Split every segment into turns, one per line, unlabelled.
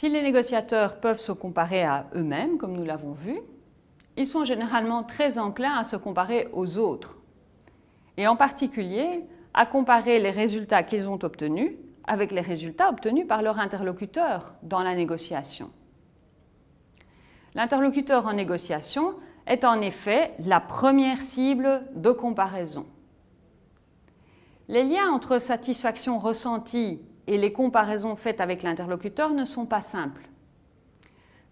Si les négociateurs peuvent se comparer à eux-mêmes, comme nous l'avons vu, ils sont généralement très enclins à se comparer aux autres, et en particulier à comparer les résultats qu'ils ont obtenus avec les résultats obtenus par leur interlocuteur dans la négociation. L'interlocuteur en négociation est en effet la première cible de comparaison. Les liens entre satisfaction ressentie et les comparaisons faites avec l'interlocuteur ne sont pas simples.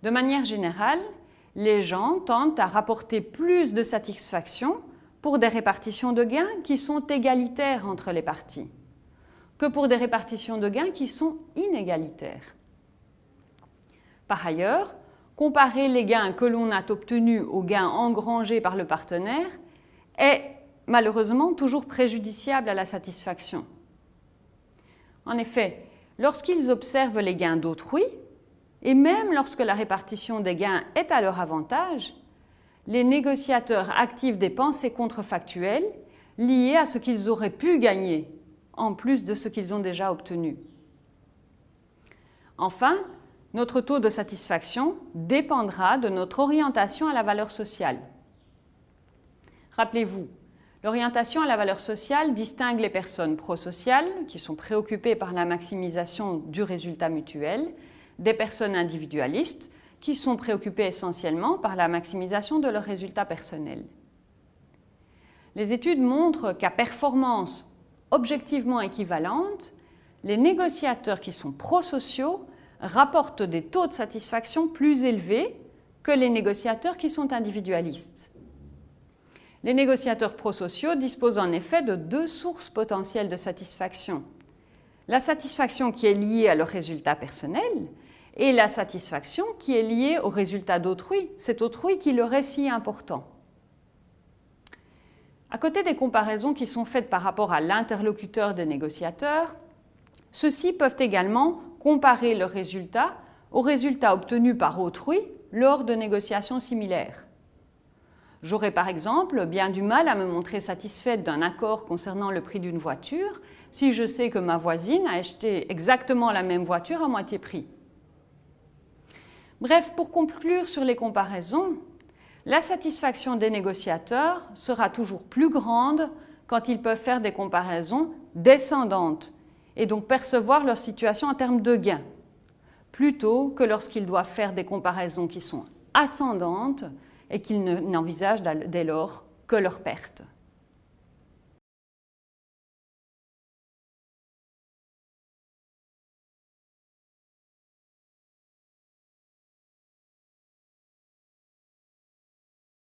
De manière générale, les gens tentent à rapporter plus de satisfaction pour des répartitions de gains qui sont égalitaires entre les parties que pour des répartitions de gains qui sont inégalitaires. Par ailleurs, comparer les gains que l'on a obtenus aux gains engrangés par le partenaire est malheureusement toujours préjudiciable à la satisfaction. En effet, lorsqu'ils observent les gains d'autrui, et même lorsque la répartition des gains est à leur avantage, les négociateurs activent des pensées contrefactuelles liées à ce qu'ils auraient pu gagner, en plus de ce qu'ils ont déjà obtenu. Enfin, notre taux de satisfaction dépendra de notre orientation à la valeur sociale. Rappelez-vous, L'orientation à la valeur sociale distingue les personnes prosociales, qui sont préoccupées par la maximisation du résultat mutuel, des personnes individualistes, qui sont préoccupées essentiellement par la maximisation de leur résultat personnel. Les études montrent qu'à performance objectivement équivalente, les négociateurs qui sont prosociaux rapportent des taux de satisfaction plus élevés que les négociateurs qui sont individualistes. Les négociateurs prosociaux disposent en effet de deux sources potentielles de satisfaction. La satisfaction qui est liée à leur résultat personnel et la satisfaction qui est liée au résultat d'autrui, cet autrui qui leur est si important. À côté des comparaisons qui sont faites par rapport à l'interlocuteur des négociateurs, ceux-ci peuvent également comparer leurs résultats aux résultats obtenus par autrui lors de négociations similaires. J'aurais par exemple bien du mal à me montrer satisfaite d'un accord concernant le prix d'une voiture si je sais que ma voisine a acheté exactement la même voiture à moitié prix. Bref, pour conclure sur les comparaisons, la satisfaction des négociateurs sera toujours plus grande quand ils peuvent faire des comparaisons descendantes et donc percevoir leur situation en termes de gains, plutôt que lorsqu'ils doivent faire des comparaisons qui sont ascendantes et qu'ils n'envisagent dès lors que leur perte.